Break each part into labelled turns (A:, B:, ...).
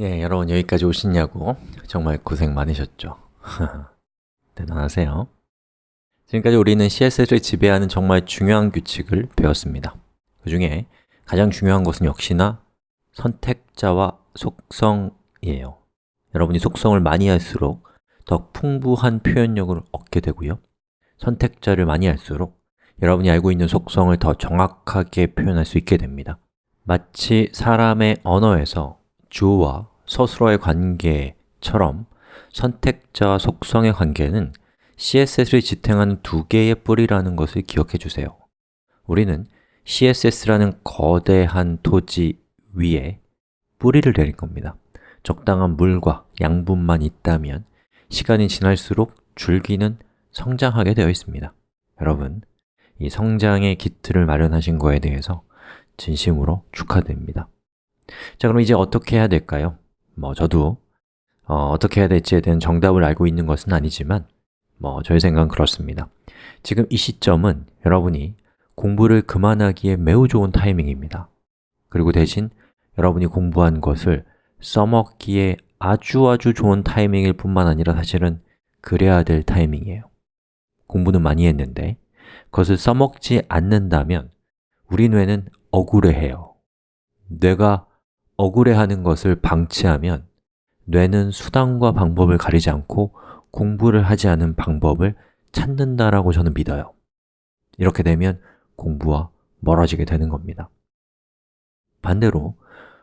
A: 예, 여러분 여기까지 오시냐고 정말 고생 많으셨죠? 대단하세요. 지금까지 우리는 CSS를 지배하는 정말 중요한 규칙을 배웠습니다. 그 중에 가장 중요한 것은 역시나 선택자와 속성이에요. 여러분이 속성을 많이 할수록 더 풍부한 표현력을 얻게 되고요. 선택자를 많이 할수록 여러분이 알고 있는 속성을 더 정확하게 표현할 수 있게 됩니다. 마치 사람의 언어에서 주어와 서술어의 관계처럼 선택자와 속성의 관계는 CSS를 지탱하는 두 개의 뿌리라는 것을 기억해 주세요. 우리는 CSS라는 거대한 토지 위에 뿌리를 내릴 겁니다. 적당한 물과 양분만 있다면 시간이 지날수록 줄기는 성장하게 되어 있습니다. 여러분, 이 성장의 기틀을 마련하신 거에 대해서 진심으로 축하드립니다. 자, 그럼 이제 어떻게 해야 될까요? 뭐 저도 어, 떻게 해야 될지에 대한 정답을 알고 있는 것은 아니지만 뭐 저의 생각은 그렇습니다. 지금 이 시점은 여러분이 공부를 그만하기에 매우 좋은 타이밍입니다. 그리고 대신 여러분이 공부한 것을 써먹기에 아주 아주 좋은 타이밍일 뿐만 아니라 사실은 그래야 될 타이밍이에요. 공부는 많이 했는데 그것을 써먹지 않는다면 우리 뇌는 억울해해요. 뇌가 억울해하는 것을 방치하면 뇌는 수단과 방법을 가리지 않고 공부를 하지 않은 방법을 찾는다라고 저는 믿어요. 이렇게 되면 공부와 멀어지게 되는 겁니다. 반대로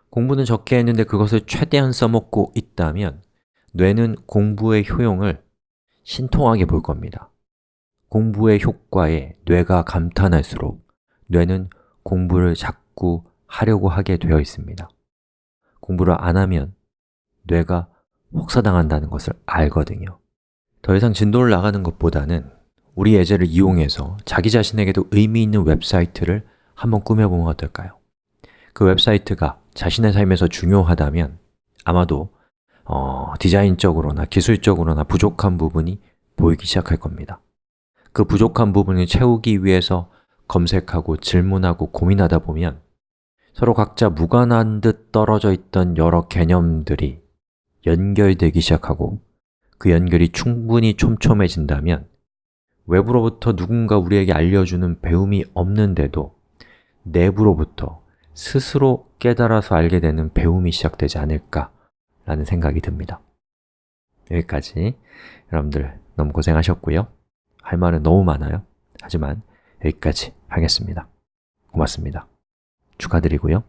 A: 공부는 적게 했는데 그것을 최대한 써먹고 있다면 뇌는 공부의 효용을 신통하게 볼 겁니다. 공부의 효과에 뇌가 감탄할수록 뇌는 공부를 자꾸 하려고 하게 되어 있습니다 공부를 안 하면 뇌가 혹사당한다는 것을 알거든요 더 이상 진도를 나가는 것보다는 우리 예제를 이용해서 자기 자신에게도 의미 있는 웹사이트를 한번 꾸며보면 어떨까요? 그 웹사이트가 자신의 삶에서 중요하다면 아마도 어, 디자인적으로나 기술적으로나 부족한 부분이 보이기 시작할 겁니다 그 부족한 부분을 채우기 위해서 검색하고 질문하고 고민하다 보면 서로 각자 무관한 듯 떨어져 있던 여러 개념들이 연결되기 시작하고 그 연결이 충분히 촘촘해진다면 외부로부터 누군가 우리에게 알려주는 배움이 없는데도 내부로부터 스스로 깨달아서 알게 되는 배움이 시작되지 않을까 라는 생각이 듭니다. 여기까지. 여러분들 너무 고생하셨고요. 할 말은 너무 많아요. 하지만 여기까지 하겠습니다. 고맙습니다 축하드리고요